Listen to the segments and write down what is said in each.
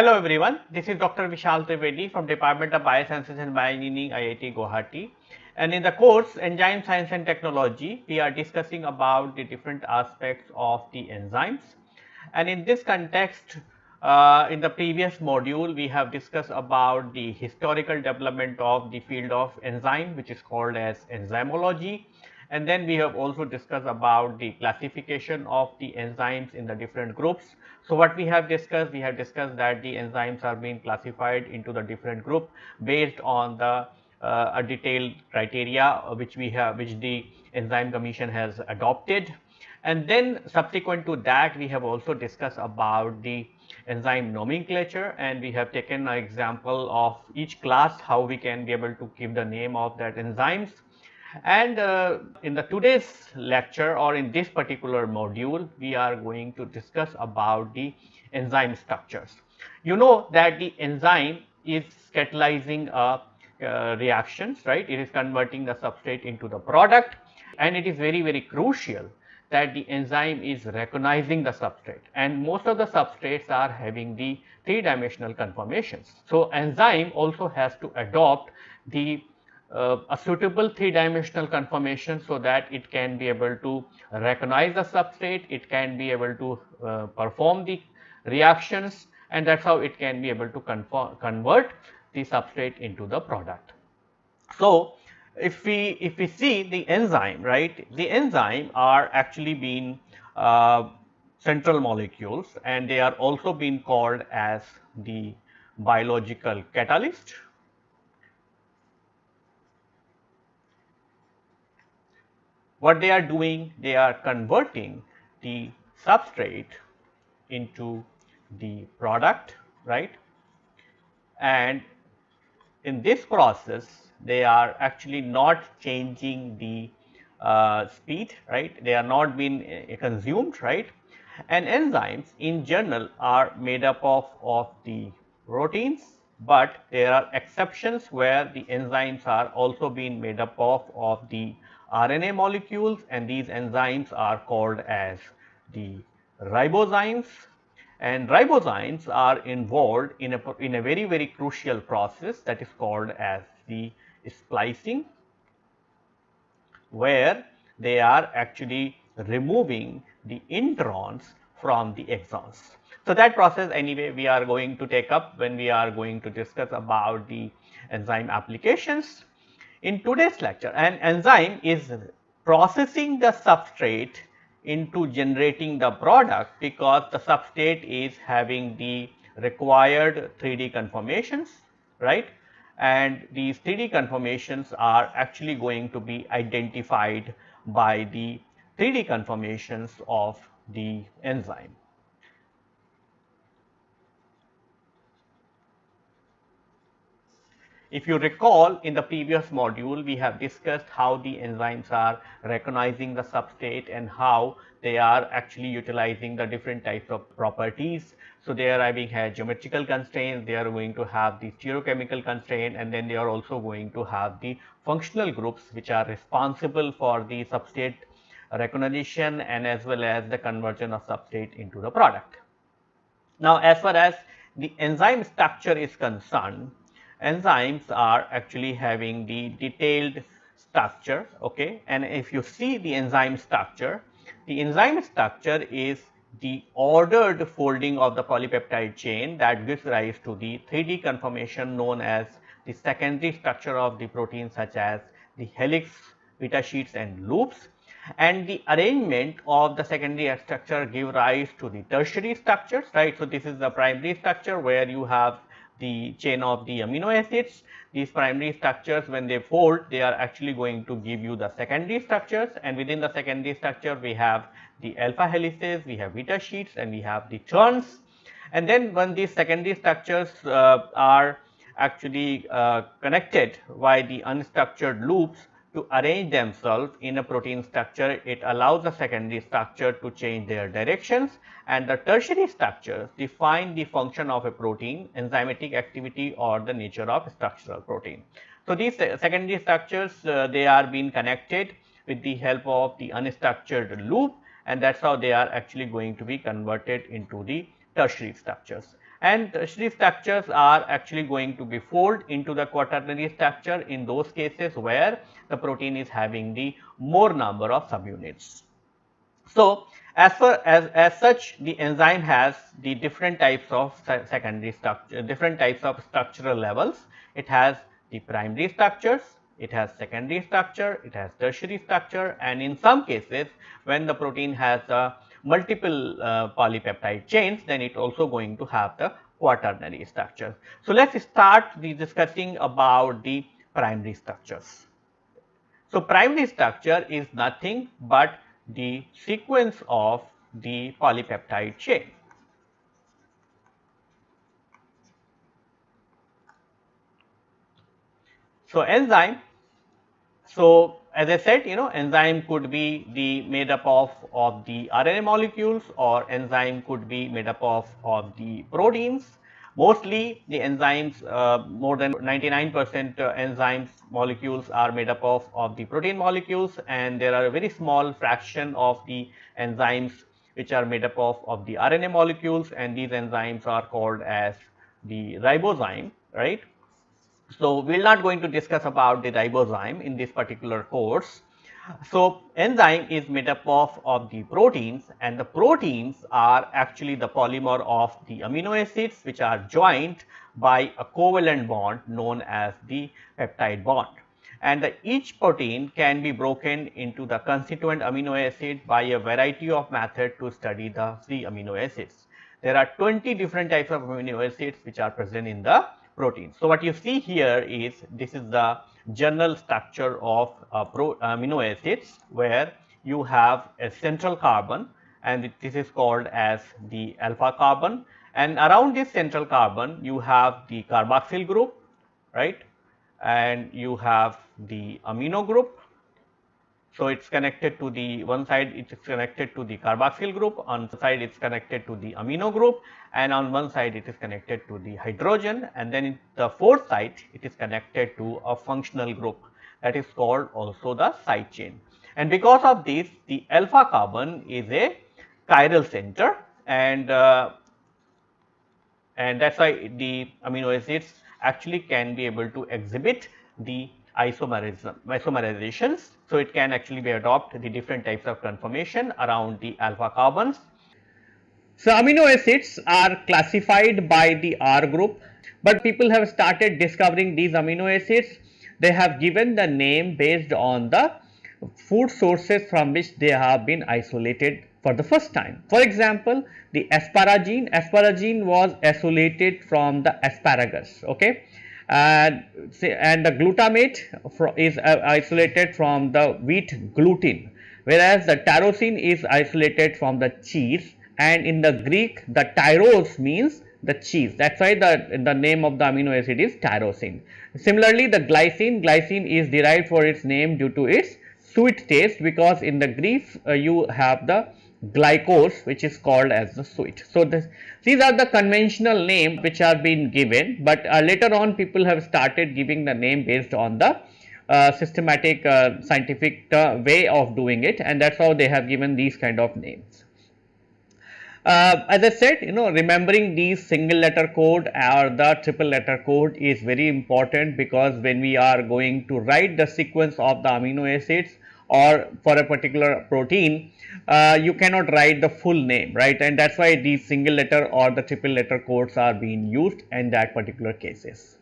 Hello everyone, this is Dr. Vishal Trivedi from Department of Biosciences and Bioengineering IIT Guwahati. And in the course Enzyme Science and Technology, we are discussing about the different aspects of the enzymes. And in this context, uh, in the previous module, we have discussed about the historical development of the field of enzyme, which is called as enzymology. And then we have also discussed about the classification of the enzymes in the different groups. So, what we have discussed, we have discussed that the enzymes are being classified into the different group based on the uh, a detailed criteria uh, which we have which the enzyme commission has adopted. And then subsequent to that we have also discussed about the enzyme nomenclature and we have taken an example of each class how we can be able to give the name of that enzymes and uh, in the today's lecture or in this particular module, we are going to discuss about the enzyme structures. You know that the enzyme is catalyzing a uh, reactions, right? It is converting the substrate into the product and it is very, very crucial that the enzyme is recognizing the substrate and most of the substrates are having the three dimensional conformations. So, enzyme also has to adopt the uh, a suitable three dimensional conformation so that it can be able to recognize the substrate, it can be able to uh, perform the reactions and that is how it can be able to convert the substrate into the product. So, if we if we see the enzyme right the enzyme are actually being uh, central molecules and they are also being called as the biological catalyst what they are doing they are converting the substrate into the product right? And in this process they are actually not changing the uh, speed right? They are not being uh, consumed right? And enzymes in general are made up of of the proteins but there are exceptions where the enzymes are also being made up of of the RNA molecules and these enzymes are called as the ribozymes and ribozymes are involved in a, in a very very crucial process that is called as the splicing where they are actually removing the introns from the exons. So, that process anyway we are going to take up when we are going to discuss about the enzyme applications in today's lecture, an enzyme is processing the substrate into generating the product because the substrate is having the required 3D conformations, right. And these 3D conformations are actually going to be identified by the 3D conformations of the enzyme. If you recall in the previous module, we have discussed how the enzymes are recognizing the substrate and how they are actually utilizing the different types of properties. So, they are having a geometrical constraints, they are going to have the stereochemical constraint and then they are also going to have the functional groups which are responsible for the substrate recognition and as well as the conversion of substrate into the product. Now, as far as the enzyme structure is concerned, enzymes are actually having the detailed structure okay and if you see the enzyme structure the enzyme structure is the ordered folding of the polypeptide chain that gives rise to the 3D conformation known as the secondary structure of the protein such as the helix, beta sheets and loops and the arrangement of the secondary structure give rise to the tertiary structures right. So, this is the primary structure where you have the chain of the amino acids. These primary structures when they fold they are actually going to give you the secondary structures and within the secondary structure we have the alpha helices, we have beta sheets and we have the turns. And then when these secondary structures uh, are actually uh, connected by the unstructured loops to arrange themselves in a protein structure, it allows the secondary structure to change their directions and the tertiary structures define the function of a protein, enzymatic activity or the nature of structural protein. So, these secondary structures uh, they are being connected with the help of the unstructured loop and that is how they are actually going to be converted into the tertiary structures. and tertiary structures are actually going to be fold into the quaternary structure in those cases where the protein is having the more number of subunits. So, as far as, as such the enzyme has the different types of secondary structure, different types of structural levels. It has the primary structures, it has secondary structure, it has tertiary structure and in some cases when the protein has a multiple uh, polypeptide chains then it also going to have the quaternary structures. So, let us start the discussing about the primary structures. So, primary structure is nothing but the sequence of the polypeptide chain. So, enzyme, so as I said you know enzyme could be the made up of, of the RNA molecules or enzyme could be made up of, of the proteins Mostly the enzymes uh, more than 99 percent uh, enzymes molecules are made up of, of the protein molecules and there are a very small fraction of the enzymes which are made up of, of the RNA molecules and these enzymes are called as the ribozyme right. So, we are not going to discuss about the ribozyme in this particular course so, enzyme is made up of, of the proteins and the proteins are actually the polymer of the amino acids which are joined by a covalent bond known as the peptide bond. And the, each protein can be broken into the constituent amino acid by a variety of method to study the free amino acids. There are 20 different types of amino acids which are present in the protein. So, what you see here is this is the general structure of uh, pro, amino acids where you have a central carbon and this is called as the alpha carbon. And around this central carbon you have the carboxyl group right? And you have the amino group so, it is connected to the one side it is connected to the carboxyl group, on the side it is connected to the amino group and on one side it is connected to the hydrogen and then the fourth side it is connected to a functional group that is called also the side chain. And because of this the alpha carbon is a chiral center and uh, and that is why the amino acids actually can be able to exhibit the isomerism, isomerizations. So, it can actually be adopt the different types of conformation around the alpha carbons. So, amino acids are classified by the R group, but people have started discovering these amino acids. They have given the name based on the food sources from which they have been isolated for the first time. For example, the asparagine, asparagine was isolated from the asparagus, okay and, and the glutamate is uh, isolated from the wheat gluten whereas the tyrosine is isolated from the cheese and in the Greek the tyros means the cheese that is why the, the name of the amino acid is tyrosine. Similarly, the glycine, glycine is derived for its name due to its sweet taste because in the Greek uh, you have the glycose which is called as the sweet. So, this, these are the conventional name which are being given, but uh, later on people have started giving the name based on the uh, systematic uh, scientific uh, way of doing it and that is how they have given these kind of names. Uh, as I said you know remembering these single letter code or the triple letter code is very important because when we are going to write the sequence of the amino acids or for a particular protein uh, you cannot write the full name right and that is why these single letter or the triple letter codes are being used in that particular cases.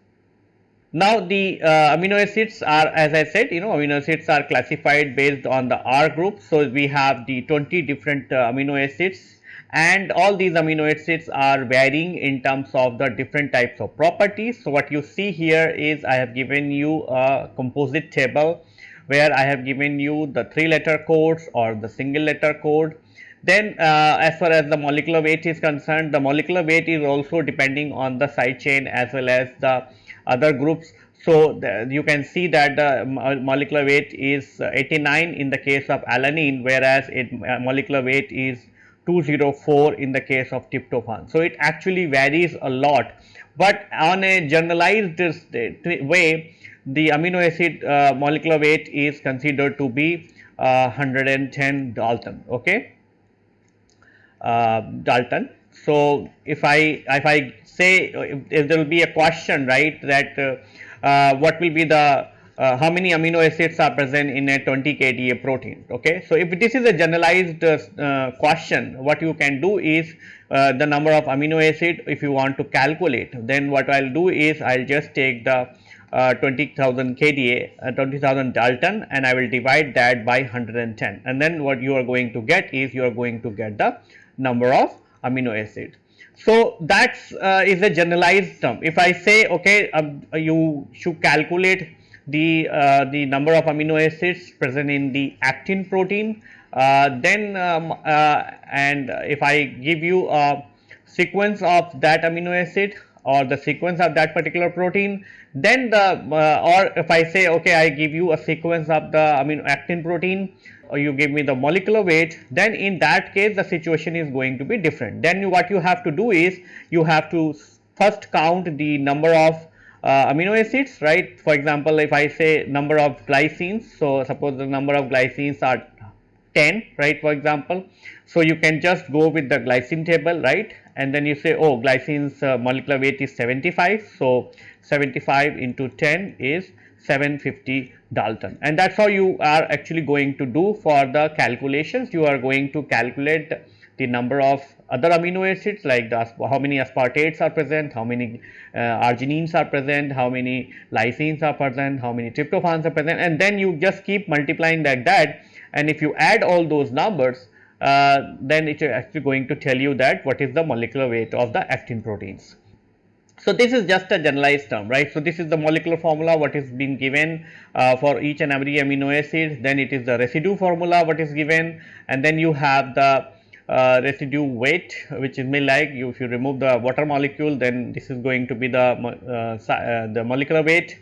Now the uh, amino acids are as I said you know amino acids are classified based on the R group. So, we have the 20 different uh, amino acids and all these amino acids are varying in terms of the different types of properties. So, what you see here is I have given you a composite table where I have given you the 3 letter codes or the single letter code. Then uh, as far as the molecular weight is concerned, the molecular weight is also depending on the side chain as well as the other groups. So, the, you can see that the molecular weight is 89 in the case of alanine whereas it uh, molecular weight is 204 in the case of tryptophan. So, it actually varies a lot, but on a generalized way the amino acid uh, molecular weight is considered to be uh, 110 Dalton. Okay. Uh, Dalton. So if I if I say if, if there will be a question right that uh, uh, what will be the uh, how many amino acids are present in a 20 kDa protein okay so if this is a generalized question what you can do is the number of amino acid if you want to calculate then what I'll do is I'll just take the uh, 20,000 kDa, uh, 20,000 Dalton and I will divide that by 110 and then what you are going to get is you are going to get the number of amino acids. So, that uh, is a generalized term. If I say okay um, you should calculate the, uh, the number of amino acids present in the actin protein, uh, then um, uh, and if I give you a sequence of that amino acid or the sequence of that particular protein then the uh, or if I say okay I give you a sequence of the amino actin protein or you give me the molecular weight then in that case the situation is going to be different. Then you, what you have to do is you have to first count the number of uh, amino acids right? For example if I say number of glycines so suppose the number of glycines are 10 right for example. So you can just go with the glycine table right and then you say oh glycine's uh, molecular weight is 75 so 75 into 10 is 750 Dalton. And that is how you are actually going to do for the calculations. You are going to calculate the number of other amino acids like the, how many aspartates are present, how many uh, arginines are present, how many lysines are present, how many tryptophans are present. And then you just keep multiplying like that. And if you add all those numbers uh, then it is actually going to tell you that what is the molecular weight of the actin proteins. So, this is just a generalized term right. So, this is the molecular formula what is being given uh, for each and every amino acid then it is the residue formula what is given and then you have the uh, residue weight which is may like you if you remove the water molecule then this is going to be the uh, uh, the molecular weight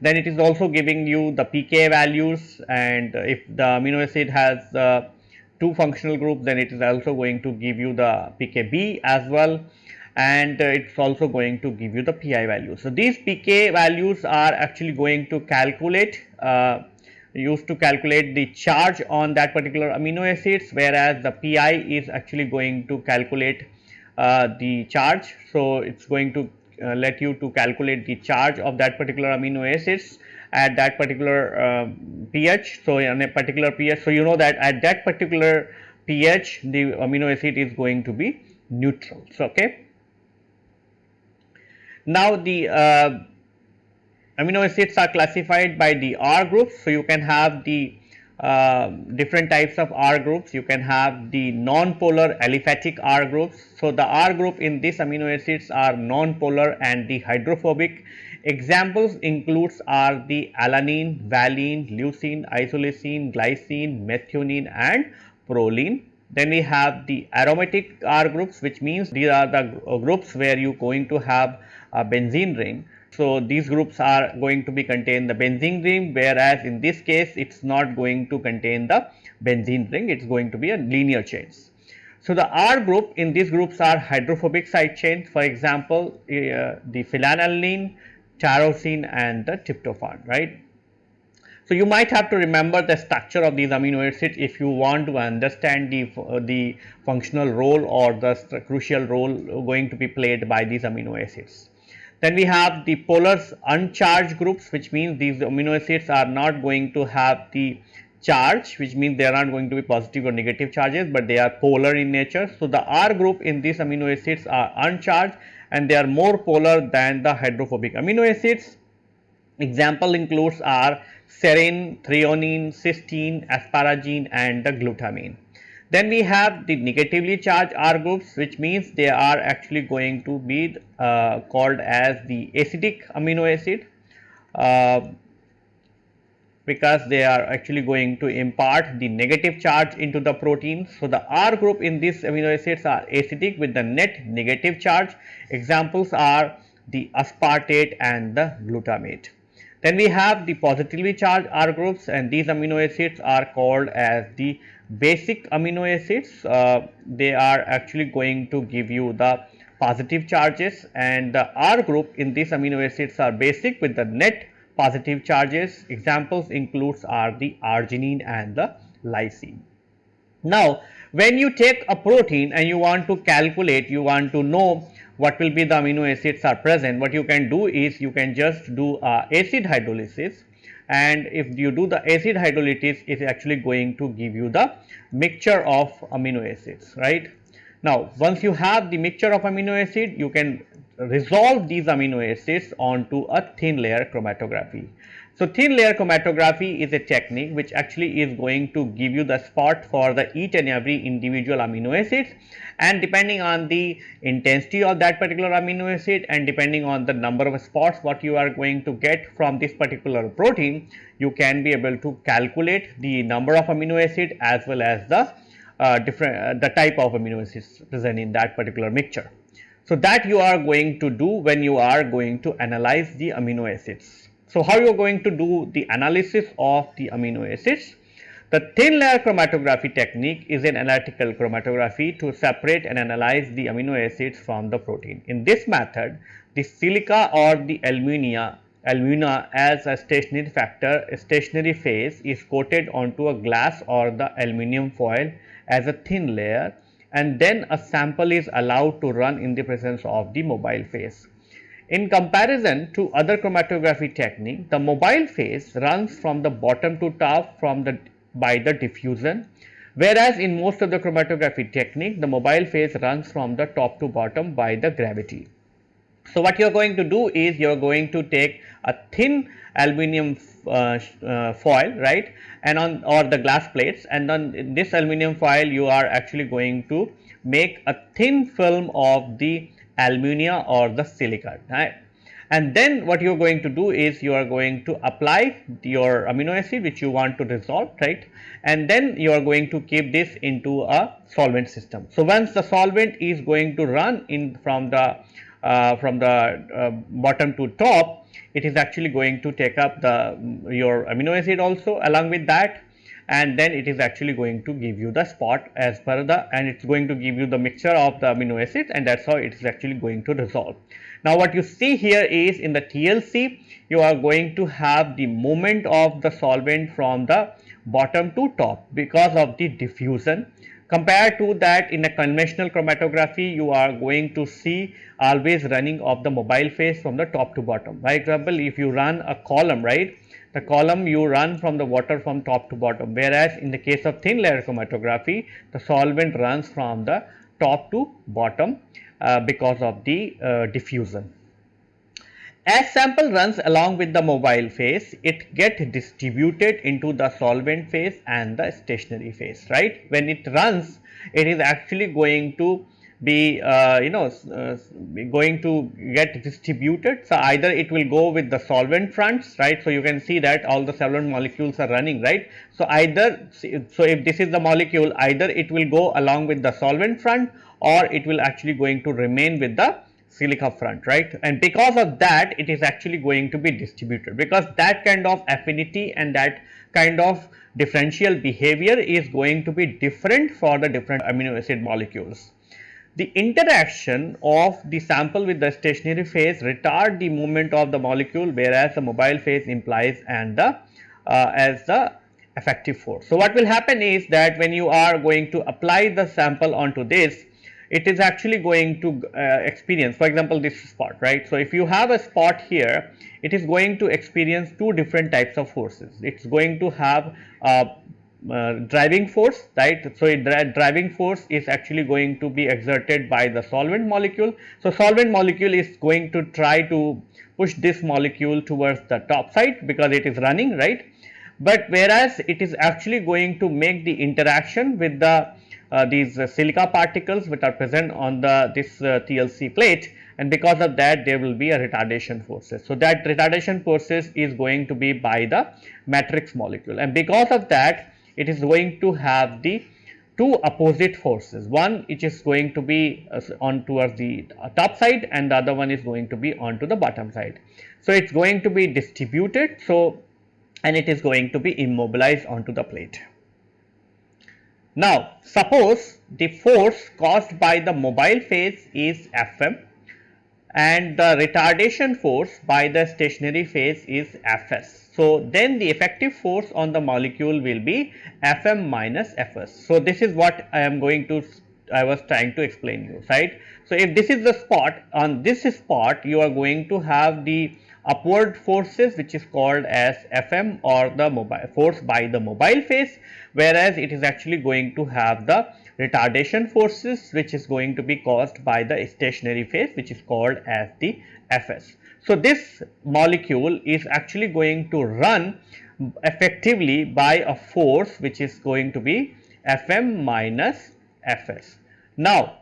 then it is also giving you the pK values and if the amino acid has uh, two functional groups then it is also going to give you the pKb as well and uh, it's also going to give you the pi value. So, these pK values are actually going to calculate uh, used to calculate the charge on that particular amino acids whereas the pi is actually going to calculate uh, the charge. So, it is going to uh, let you to calculate the charge of that particular amino acids at that particular uh, pH. So, on a particular pH, so you know that at that particular pH the amino acid is going to be neutral. So, okay. Now, the uh, amino acids are classified by the R groups. So, you can have the uh, different types of R groups. You can have the non-polar aliphatic R groups. So, the R group in these amino acids are non-polar and the hydrophobic. Examples includes are the alanine, valine, leucine, isoleucine, glycine, methionine and proline. Then we have the aromatic R groups which means these are the groups where you going to have a benzene ring. So, these groups are going to be contain the benzene ring whereas in this case it is not going to contain the benzene ring it is going to be a linear chains. So, the R group in these groups are hydrophobic side chains for example, uh, the phenylalanine, tyrosine and the tryptophan right. So, you might have to remember the structure of these amino acids if you want to understand the, uh, the functional role or the crucial role going to be played by these amino acids. Then we have the polar uncharged groups which means these amino acids are not going to have the charge which means they are not going to be positive or negative charges, but they are polar in nature. So, the R group in these amino acids are uncharged and they are more polar than the hydrophobic amino acids. Example includes are serine, threonine, cysteine, asparagine and the glutamine. Then we have the negatively charged R groups which means they are actually going to be uh, called as the acidic amino acid uh, because they are actually going to impart the negative charge into the protein. So, the R group in these amino acids are acidic with the net negative charge. Examples are the aspartate and the glutamate. Then we have the positively charged R groups and these amino acids are called as the basic amino acids uh, they are actually going to give you the positive charges and the R group in these amino acids are basic with the net positive charges examples includes are the arginine and the lysine. Now, when you take a protein and you want to calculate, you want to know what will be the amino acids are present, what you can do is you can just do uh, acid hydrolysis and if you do the acid hydrolysis it is actually going to give you the mixture of amino acids right. Now, once you have the mixture of amino acid you can resolve these amino acids onto a thin layer chromatography. So, thin layer chromatography is a technique which actually is going to give you the spot for the each and every individual amino acids and depending on the intensity of that particular amino acid and depending on the number of spots what you are going to get from this particular protein, you can be able to calculate the number of amino acid as well as the uh, different uh, the type of amino acids present in that particular mixture. So, that you are going to do when you are going to analyze the amino acids. So, how you are going to do the analysis of the amino acids? The thin layer chromatography technique is an analytical chromatography to separate and analyze the amino acids from the protein. In this method, the silica or the alumina, alumina as a stationary factor, a stationary phase is coated onto a glass or the aluminum foil as a thin layer and then a sample is allowed to run in the presence of the mobile phase. In comparison to other chromatography technique, the mobile phase runs from the bottom to top from the by the diffusion, whereas in most of the chromatography technique, the mobile phase runs from the top to bottom by the gravity. So, what you are going to do is you are going to take a thin aluminum uh, uh, foil right and on or the glass plates. And on this aluminum foil you are actually going to make a thin film of the alumina or the silica right? And then what you are going to do is you are going to apply your amino acid which you want to dissolve right? And then you are going to keep this into a solvent system. So, once the solvent is going to run in from the from the uh, bottom to top it is actually going to take up the your amino acid also along with that and then it is actually going to give you the spot as per the and it is going to give you the mixture of the amino acids and that is how it is actually going to resolve. Now, what you see here is in the TLC you are going to have the movement of the solvent from the bottom to top because of the diffusion compared to that in a conventional chromatography you are going to see always running of the mobile phase from the top to bottom. For example, if you run a column right the column you run from the water from top to bottom whereas in the case of thin layer chromatography the solvent runs from the top to bottom uh, because of the uh, diffusion. As sample runs along with the mobile phase, it gets distributed into the solvent phase and the stationary phase, right. When it runs, it is actually going to be uh, you know uh, going to get distributed. So, either it will go with the solvent fronts right. So, you can see that all the solvent molecules are running right. So, either so if this is the molecule either it will go along with the solvent front or it will actually going to remain with the silica front right and because of that it is actually going to be distributed because that kind of affinity and that kind of differential behavior is going to be different for the different amino acid molecules. The interaction of the sample with the stationary phase retard the movement of the molecule whereas the mobile phase implies and the uh, as the effective force. So, what will happen is that when you are going to apply the sample onto this it is actually going to uh, experience for example this spot right. So, if you have a spot here it is going to experience two different types of forces it is going to have uh, uh, driving force right. So, the driving force is actually going to be exerted by the solvent molecule. So, solvent molecule is going to try to push this molecule towards the top side because it is running right. But whereas it is actually going to make the interaction with the these uh, silica particles which are present on the this uh, TLC plate and because of that there will be a retardation forces. So, that retardation forces is going to be by the matrix molecule and because of that it is going to have the two opposite forces one which is going to be uh, on towards the top side and the other one is going to be onto the bottom side. So, it is going to be distributed so and it is going to be immobilized onto the plate. Now, suppose the force caused by the mobile phase is Fm and the retardation force by the stationary phase is Fs. So, then the effective force on the molecule will be Fm minus Fs. So, this is what I am going to I was trying to explain you right. So, if this is the spot on this spot you are going to have the upward forces which is called as Fm or the mobile force by the mobile phase whereas it is actually going to have the retardation forces which is going to be caused by the stationary phase which is called as the Fs. So, this molecule is actually going to run effectively by a force which is going to be Fm minus Fs. Now,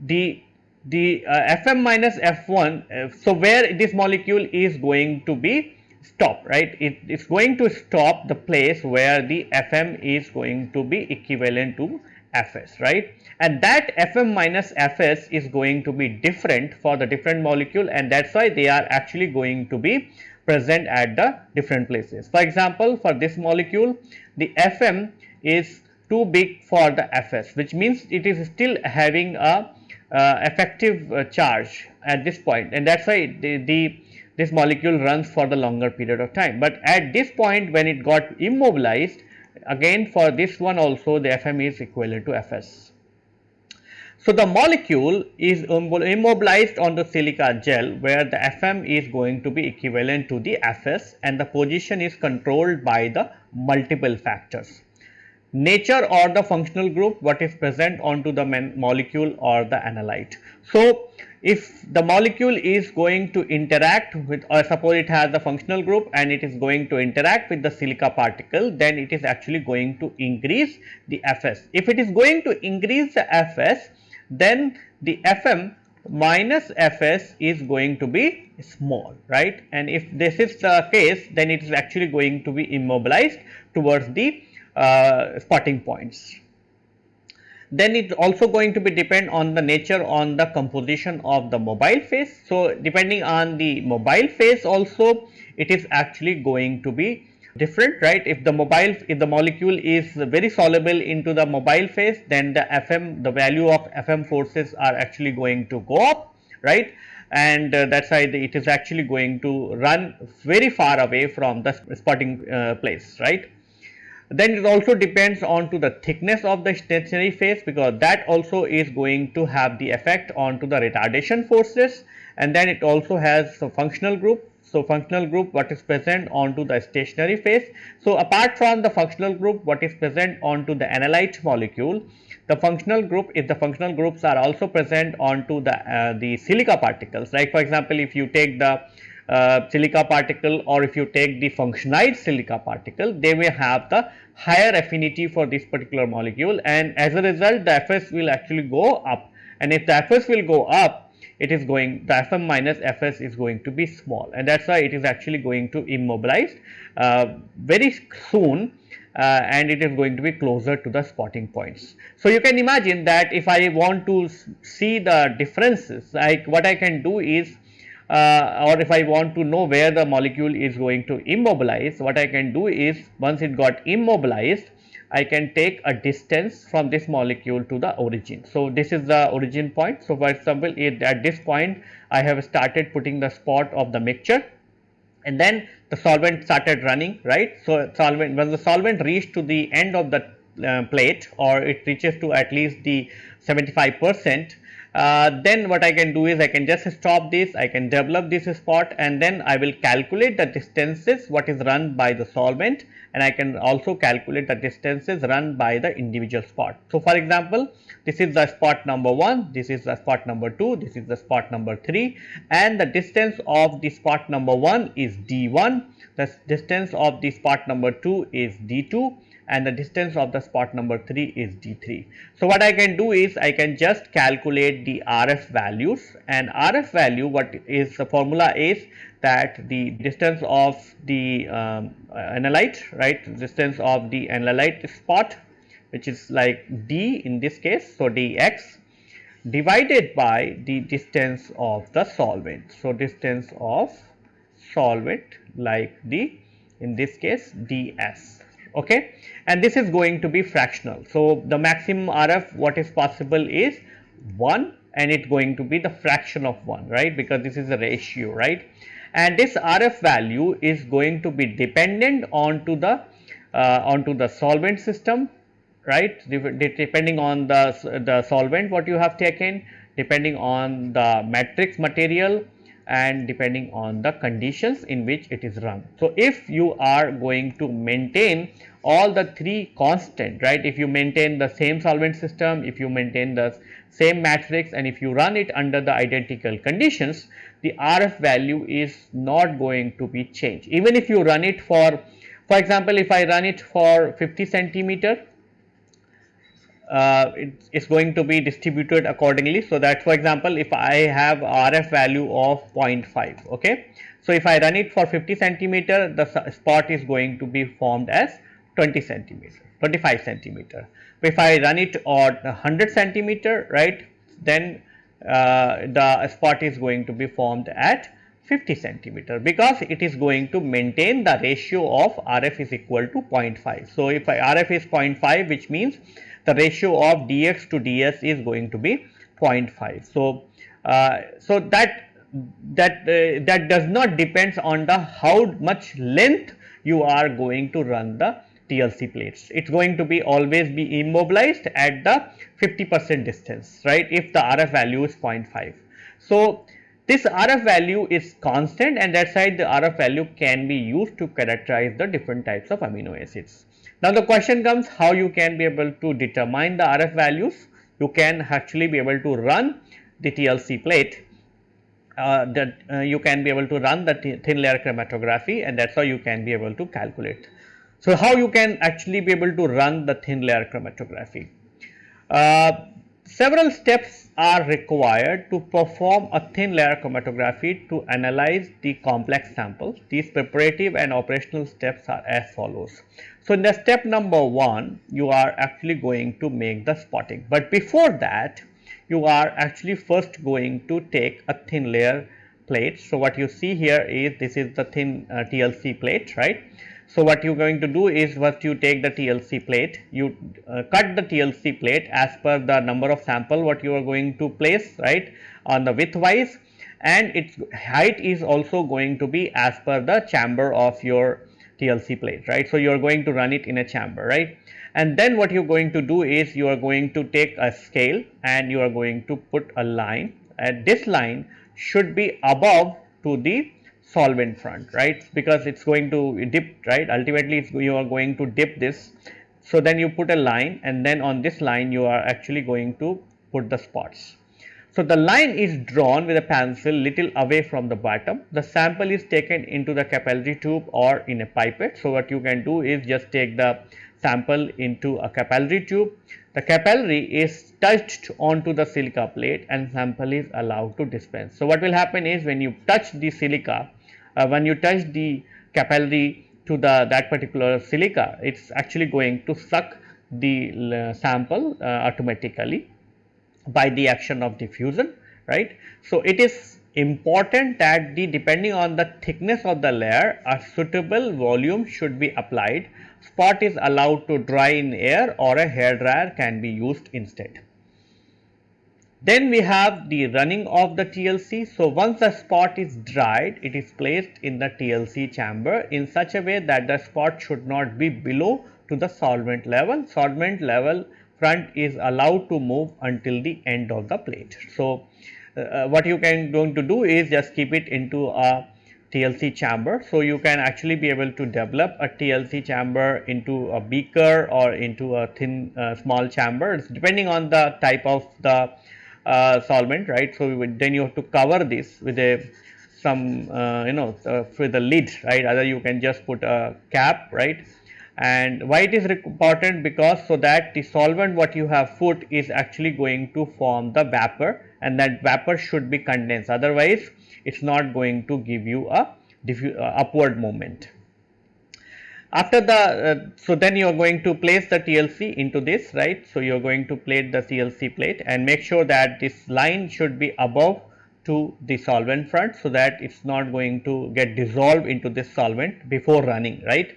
the the uh, Fm minus F1, uh, so where this molecule is going to be stop, right? It is going to stop the place where the Fm is going to be equivalent to Fs, right? And that Fm minus Fs is going to be different for the different molecule and that is why they are actually going to be present at the different places. For example, for this molecule, the Fm is too big for the Fs, which means it is still having a uh, effective uh, charge at this point and that is why the, the, this molecule runs for the longer period of time. But at this point when it got immobilized again for this one also the Fm is equivalent to Fs. So, the molecule is immobilized on the silica gel where the Fm is going to be equivalent to the Fs and the position is controlled by the multiple factors nature or the functional group what is present onto the molecule or the analyte. So, if the molecule is going to interact with or suppose it has the functional group and it is going to interact with the silica particle then it is actually going to increase the Fs. If it is going to increase the Fs then the Fm minus Fs is going to be small right and if this is the case then it is actually going to be immobilized towards the uh, spotting points. Then it also going to be depend on the nature on the composition of the mobile phase. So, depending on the mobile phase also it is actually going to be different right? If the mobile if the molecule is very soluble into the mobile phase then the fm the value of fm forces are actually going to go up right? And uh, that is why it is actually going to run very far away from the spotting uh, place right then it also depends on to the thickness of the stationary phase because that also is going to have the effect on to the retardation forces and then it also has a functional group. So, functional group what is present onto the stationary phase. So, apart from the functional group what is present onto the analyte molecule, the functional group if the functional groups are also present onto the uh, the silica particles like for example, if you take the uh, silica particle or if you take the functionized silica particle they may have the higher affinity for this particular molecule and as a result the Fs will actually go up and if the Fs will go up it is going the Fm minus Fs is going to be small and that is why it is actually going to immobilize uh, very soon uh, and it is going to be closer to the spotting points. So, you can imagine that if I want to see the differences like what I can do is or if I want to know where the molecule is going to immobilize, what I can do is once it got immobilized, I can take a distance from this molecule to the origin. So, this is the origin point. So, for example, at this point I have started putting the spot of the mixture and then the solvent started running right. So, solvent when the solvent reached to the end of the uh, plate or it reaches to at least the 75 percent uh, then what I can do is I can just stop this, I can develop this spot and then I will calculate the distances what is run by the solvent and I can also calculate the distances run by the individual spot. So, for example, this is the spot number 1, this is the spot number 2, this is the spot number 3 and the distance of the spot number 1 is d1, the distance of the spot number 2 is d2 and the distance of the spot number 3 is d3. So, what I can do is I can just calculate the RF values and RF value what is the formula is that the distance of the um, analyte right distance of the analyte spot which is like d in this case. So, dx divided by the distance of the solvent. So, distance of solvent like the in this case ds okay? And this is going to be fractional. So the maximum rf what is possible is 1 and it's going to be the fraction of 1 right? Because this is a ratio right? And this RF value is going to be dependent onto the uh, onto the solvent system right? Depending on the, the solvent what you have taken depending on the matrix material and depending on the conditions in which it is run. So, if you are going to maintain all the three constant right if you maintain the same solvent system if you maintain the same matrix and if you run it under the identical conditions the RF value is not going to be changed even if you run it for for example if I run it for 50 centimeter uh, it is going to be distributed accordingly. So, that for example, if I have RF value of 0.5 okay. So, if I run it for 50 centimeter the spot is going to be formed as 20 centimeter 25 centimeter. But If I run it on 100 centimeter right then uh, the spot is going to be formed at 50 centimeter because it is going to maintain the ratio of RF is equal to 0.5. So, if I, RF is 0.5 which means the ratio of dx to ds is going to be 0.5. So, uh, so that that uh, that does not depends on the how much length you are going to run the TLC plates. It is going to be always be immobilized at the 50 percent distance right if the RF value is 0.5. So, this RF value is constant and that side the RF value can be used to characterize the different types of amino acids. Now the question comes how you can be able to determine the RF values. You can actually be able to run the TLC plate uh, that uh, you can be able to run the thin layer chromatography and that is how you can be able to calculate. So, how you can actually be able to run the thin layer chromatography? Uh, several steps are required to perform a thin layer chromatography to analyze the complex samples. These preparative and operational steps are as follows. So, in the step number 1 you are actually going to make the spotting, but before that you are actually first going to take a thin layer plate. So, what you see here is this is the thin uh, TLC plate right. So, what you are going to do is first you take the TLC plate, you uh, cut the TLC plate as per the number of sample what you are going to place right on the width wise and its height is also going to be as per the chamber of your TLC plate, right. So, you are going to run it in a chamber, right. And then what you are going to do is you are going to take a scale and you are going to put a line and this line should be above to the solvent front, right, because it is going to dip, right, ultimately you are going to dip this. So, then you put a line and then on this line you are actually going to put the spots. So, the line is drawn with a pencil little away from the bottom. The sample is taken into the capillary tube or in a pipette. So, what you can do is just take the sample into a capillary tube. The capillary is touched onto the silica plate and sample is allowed to dispense. So, what will happen is when you touch the silica, uh, when you touch the capillary to the that particular silica, it is actually going to suck the uh, sample uh, automatically by the action of diffusion right. So, it is important that the depending on the thickness of the layer a suitable volume should be applied spot is allowed to dry in air or a hair dryer can be used instead. Then we have the running of the TLC. So, once the spot is dried, it is placed in the TLC chamber in such a way that the spot should not be below to the solvent level. Solvent level front is allowed to move until the end of the plate. So, uh, uh what you can going to do is just keep it into a TLC chamber. So, you can actually be able to develop a TLC chamber into a beaker or into a thin uh, small chamber it's depending on the type of the uh, solvent right. So, then you have to cover this with a some uh, you know uh, with a lid right either you can just put a cap right and why it is important because so that the solvent what you have put is actually going to form the vapor and that vapor should be condensed otherwise it is not going to give you a uh, upward moment. After the, uh, so then you are going to place the TLC into this right. So, you are going to plate the TLC plate and make sure that this line should be above to the solvent front so that it is not going to get dissolved into this solvent before running right.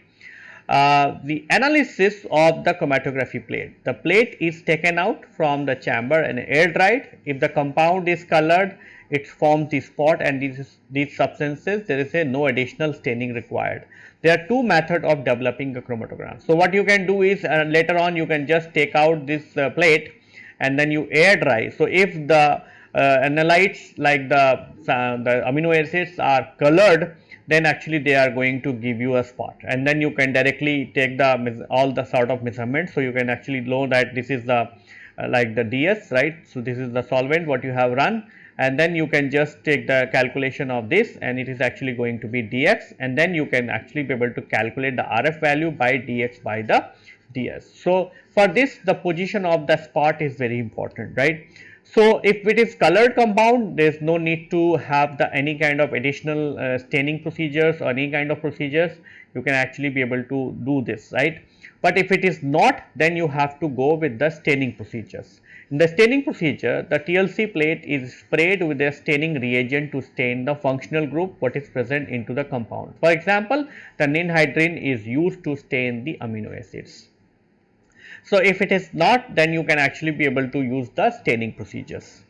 Uh, the analysis of the chromatography plate. The plate is taken out from the chamber and air dried. If the compound is colored, it forms the spot and these, these substances there is a no additional staining required. There are two methods of developing a chromatogram. So, what you can do is uh, later on you can just take out this uh, plate and then you air dry. So, if the uh, analytes like the, uh, the amino acids are colored then actually they are going to give you a spot and then you can directly take the all the sort of measurements. So, you can actually know that this is the uh, like the DS right. So, this is the solvent what you have run and then you can just take the calculation of this and it is actually going to be dx and then you can actually be able to calculate the RF value by dx by the ds. So, for this the position of the spot is very important right. So, if it is colored compound there is no need to have the any kind of additional uh, staining procedures or any kind of procedures you can actually be able to do this right. But if it is not then you have to go with the staining procedures. In the staining procedure, the TLC plate is sprayed with a staining reagent to stain the functional group what is present into the compound. For example, the ninhydrin is used to stain the amino acids. So, if it is not then you can actually be able to use the staining procedures.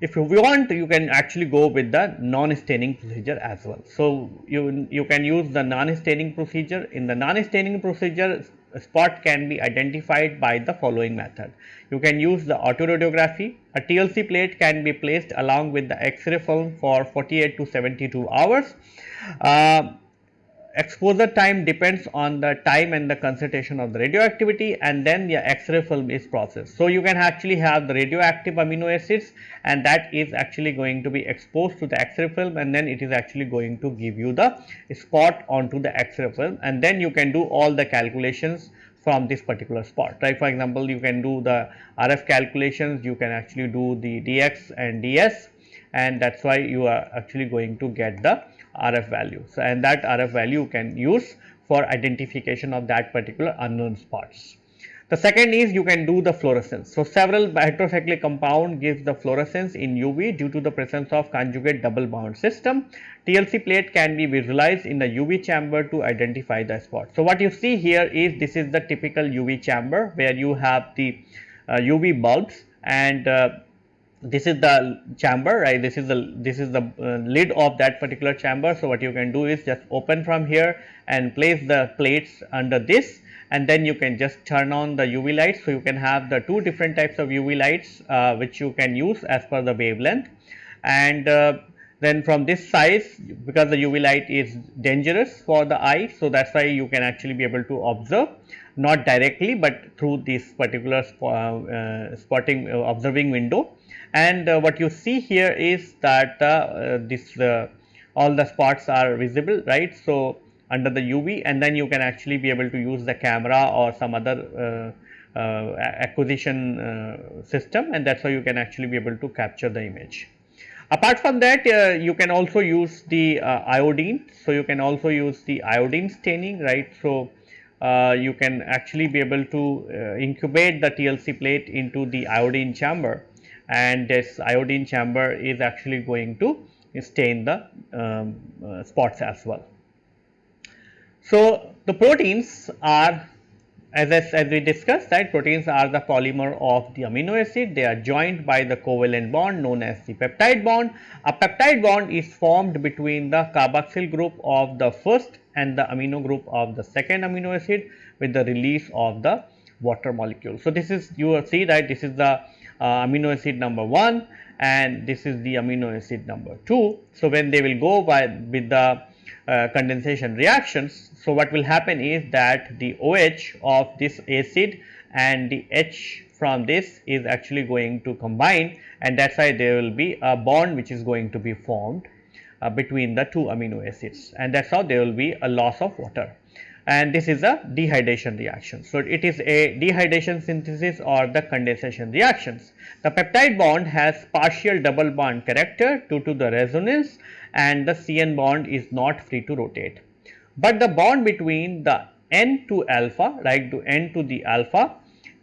If you want you can actually go with the non-staining procedure as well. So, you, you can use the non-staining procedure. In the non-staining procedure spot can be identified by the following method. You can use the autoradiography. A TLC plate can be placed along with the X-ray film for 48 to 72 hours. Uh, exposure time depends on the time and the concentration of the radioactivity and then the X-ray film is processed. So, you can actually have the radioactive amino acids and that is actually going to be exposed to the X-ray film and then it is actually going to give you the spot onto the X-ray film and then you can do all the calculations from this particular spot right for example you can do the rf calculations you can actually do the dx and ds and that's why you are actually going to get the RF value. So, and that RF value can use for identification of that particular unknown spots. The second is you can do the fluorescence. So, several heterocyclic compound gives the fluorescence in UV due to the presence of conjugate double bond system. TLC plate can be visualized in the UV chamber to identify the spot. So, what you see here is this is the typical UV chamber where you have the uh, UV bulbs and uh, this is the chamber right? This is the this is the uh, lid of that particular chamber. So what you can do is just open from here and place the plates under this. And then you can just turn on the uv lights. So you can have the two different types of uv lights uh, which you can use as per the wavelength. And uh, then from this size because the uv light is dangerous for the eye so that's why you can actually be able to observe. Not directly but through this particular sp uh, spotting uh, observing window and uh, what you see here is that uh, this uh, all the spots are visible right. So, under the UV and then you can actually be able to use the camera or some other uh, uh, acquisition uh, system and that is how you can actually be able to capture the image. Apart from that you can also use the iodine. So, you can also use the iodine staining right. So, you can actually be able to incubate the TLC plate into the iodine chamber and this iodine chamber is actually going to stain the um, uh, spots as well. So, the proteins are as, as we discussed that proteins are the polymer of the amino acid they are joined by the covalent bond known as the peptide bond. A peptide bond is formed between the carboxyl group of the first and the amino group of the second amino acid with the release of the water molecule. So, this is you will see that this is the amino acid number 1 and this is the amino acid number 2. So, when they will go by with the uh, condensation reactions. So, what will happen is that the OH of this acid and the H from this is actually going to combine and that is why there will be a bond which is going to be formed uh, between the two amino acids and that is how there will be a loss of water and this is a dehydration reaction. So, it is a dehydration synthesis or the condensation reactions. The peptide bond has partial double bond character due to the resonance and the CN bond is not free to rotate. But the bond between the N to alpha like to N to the alpha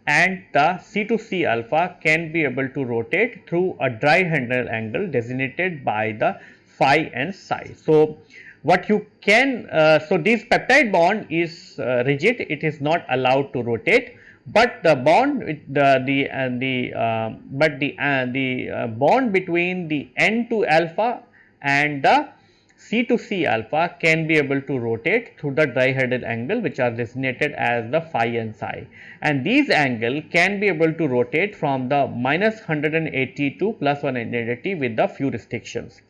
and the C to C alpha can be able to rotate through a dihedral angle designated by the phi and psi. So, what you can, uh, so this peptide bond is uh, rigid, it is not allowed to rotate, but the bond the the the uh, but the the uh, bond between the N to alpha and the C to C alpha can be able to rotate through the dihedral angle which are designated as the phi and psi. And these angle can be able to rotate from the minus 180 to plus 180 with the few restrictions.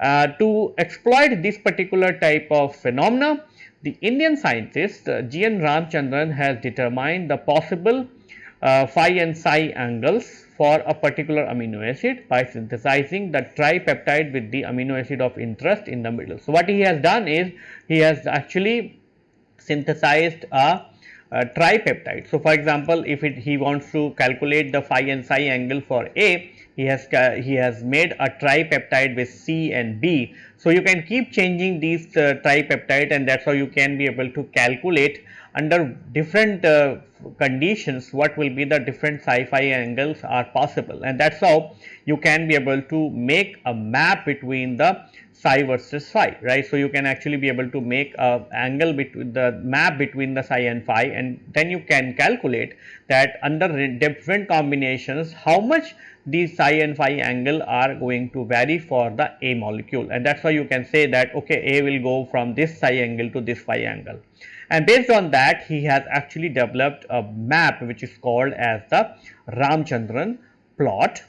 Uh, to exploit this particular type of phenomena, the Indian scientist uh, G. N. Ramachandran has determined the possible uh, phi and psi angles for a particular amino acid by synthesizing the tripeptide with the amino acid of interest in the middle. So, what he has done is he has actually synthesized a, a tripeptide. So, for example, if it, he wants to calculate the phi and psi angle for A, he has he has made a tripeptide with C and B. So, you can keep changing these uh, tripeptide and that is how you can be able to calculate under different uh, conditions what will be the different psi-phi angles are possible and that is how you can be able to make a map between the psi versus phi right. So, you can actually be able to make a angle between the map between the psi and phi and then you can calculate that under different combinations how much these psi and phi angle are going to vary for the A molecule. And that is why you can say that okay A will go from this psi angle to this phi angle. And based on that he has actually developed a map which is called as the Ramachandran plot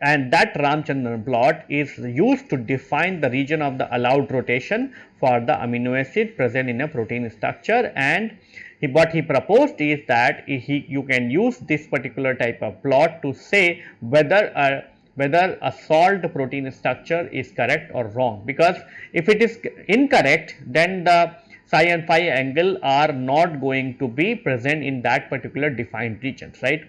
and that Ramachandran plot is used to define the region of the allowed rotation for the amino acid present in a protein structure and he, what he proposed is that he, you can use this particular type of plot to say whether a whether a salt protein structure is correct or wrong because if it is incorrect then the psi and phi angle are not going to be present in that particular defined regions right.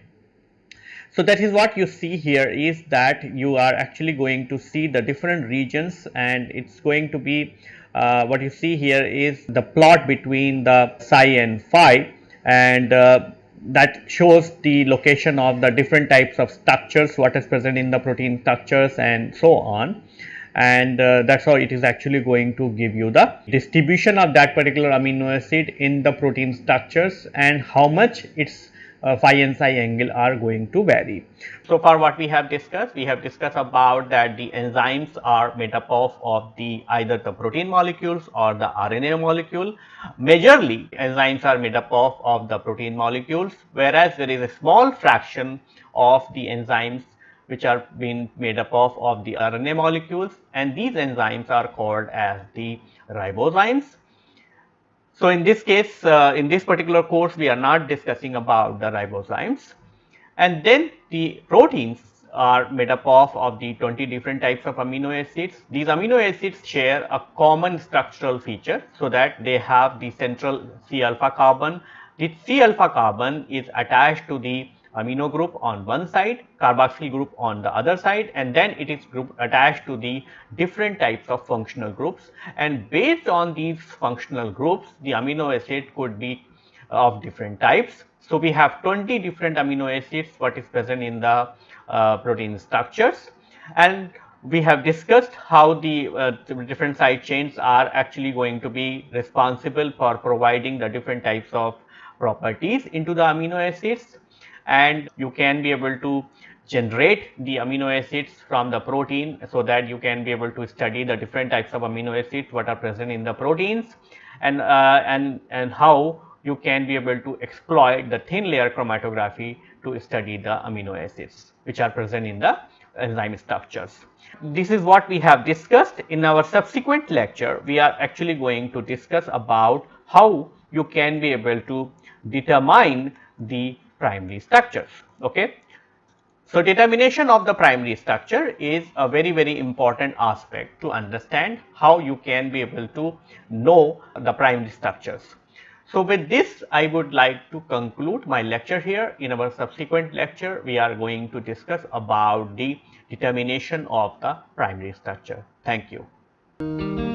So, that is what you see here is that you are actually going to see the different regions and it is going to be uh, what you see here is the plot between the psi and phi and uh, that shows the location of the different types of structures what is present in the protein structures and so on. And uh, that is how it is actually going to give you the distribution of that particular amino acid in the protein structures and how much its uh, phi and psi angle are going to vary. So far what we have discussed, we have discussed about that the enzymes are made up of, of the either the protein molecules or the RNA molecule. Majorly enzymes are made up of, of the protein molecules whereas there is a small fraction of the enzymes which are being made up of, of the RNA molecules and these enzymes are called as the ribozymes. So, in this case uh, in this particular course we are not discussing about the ribozymes and then the proteins are made up of, of the 20 different types of amino acids. These amino acids share a common structural feature. So, that they have the central C alpha carbon. The C alpha carbon is attached to the amino group on one side, carboxyl group on the other side and then it is group attached to the different types of functional groups. And based on these functional groups the amino acid could be of different types. So, we have 20 different amino acids what is present in the uh, protein structures. And we have discussed how the, uh, different side chains are actually going to be responsible for providing the different types of properties into the amino acids and you can be able to generate the amino acids from the protein so that you can be able to study the different types of amino acids what are present in the proteins and uh, and and how you can be able to exploit the thin layer chromatography to study the amino acids which are present in the enzyme structures. This is what we have discussed in our subsequent lecture we are actually going to discuss about how you can be able to determine the primary structures. Okay. So, determination of the primary structure is a very very important aspect to understand how you can be able to know the primary structures. So, with this I would like to conclude my lecture here. In our subsequent lecture, we are going to discuss about the determination of the primary structure. Thank you.